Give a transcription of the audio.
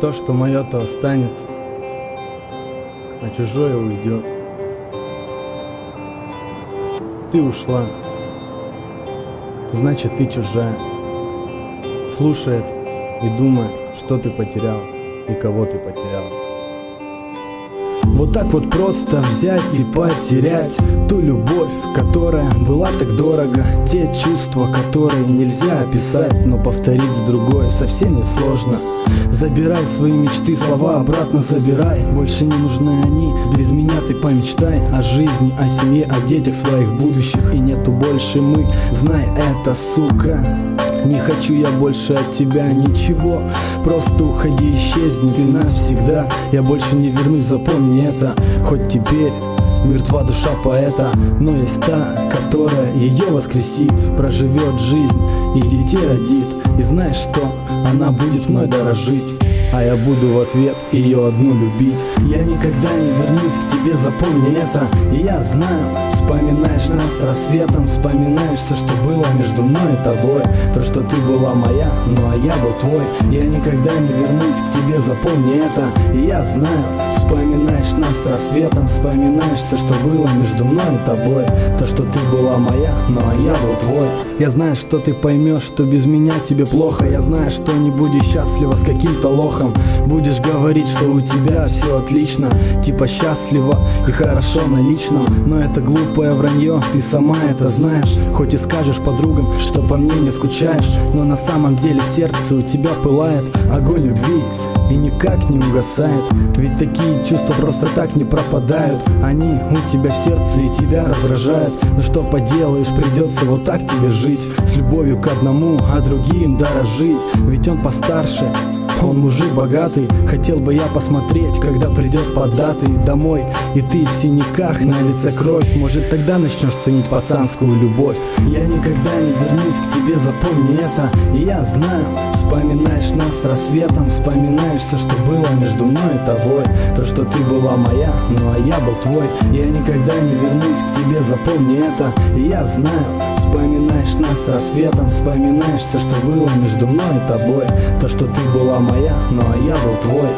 То, что мое, то останется, а чужое уйдет. Ты ушла, значит ты чужая. Слушает и думает, что ты потерял и кого ты потерял. Вот так вот просто взять и потерять Ту любовь, которая была так дорого Те чувства, которые нельзя описать Но повторить с другой совсем не сложно Забирай свои мечты, слова обратно забирай Больше не нужны они, без меня ты помечтай О жизни, о семье, о детях своих будущих. И нету больше мы, знай это, сука. Не хочу я больше от тебя ничего. Просто уходи, исчезни ты навсегда. Я больше не вернусь, запомни это. Хоть теперь мертва душа поэта Но есть та, которая ее воскресит. Проживет жизнь и детей родит. И знаешь что, она будет мной дорожить а я буду в ответ ее одну любить. Я никогда не вернусь к тебе, запомни это. Я знаю, вспоминаешь нас рассветом Вспоминаешь все, что было между мной и тобой. То, что ты была моя, ну а я был твой. Я никогда не вернусь к тебе, запомни это. Я знаю, вспоминаешь нас рассветом Вспоминаешь все, что было между мной и тобой. То, что ты была моя, ну а я был твой Я знаю, что ты поймешь, что без меня тебе плохо. Я знаю, что не будешь счастлива с каким-то лохом. Будешь говорить, что у тебя все отлично. Типа счастливо и хорошо на личном Но это глупое вранье, ты сама это знаешь. Хоть и скажешь подругам, что по мне не скучаешь Но на самом деле сердце у тебя пылает. Огонь любви и никак не угасает. Ведь такие чувства просто так не пропадают. Они у тебя в сердце и тебя раздражают. Но что поделаешь, придется вот так тебе жить. С любовью к одному, а другим дорожить. Ведь он постарше, он мужик богатый, хотел бы я посмотреть, когда придет податый домой. И ты в синяках, на лице кровь. Может тогда начнешь ценить пацанскую любовь. Я никогда не вернусь к тебе, запомни это. И я знаю, вспоминаешь нас с рассветом Вспоминаешь все, что было между мной и тобой. То, что ты была моя, ну а я был твой. Я никогда не вернусь к тебе, запомни это. И я знаю, вспоминаешь с рассветом Вспоминаешь все, что было между мной и тобой. То, что ты была моя, ну а я был твой